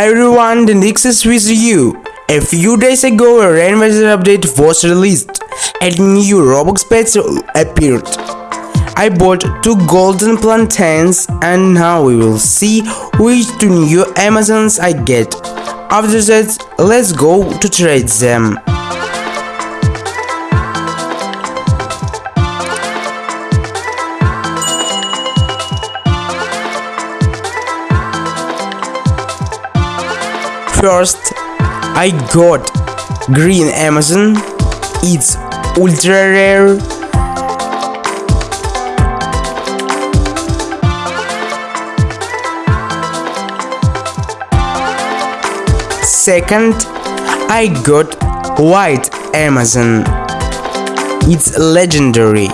Hi everyone, the Nixus with you. A few days ago, a Rainmaker update was released and new Robux pets appeared. I bought two golden plantains and now we will see which two new Amazons I get. After that, let's go to trade them. First, I got green Amazon. It's ultra rare. Second, I got white Amazon. It's legendary.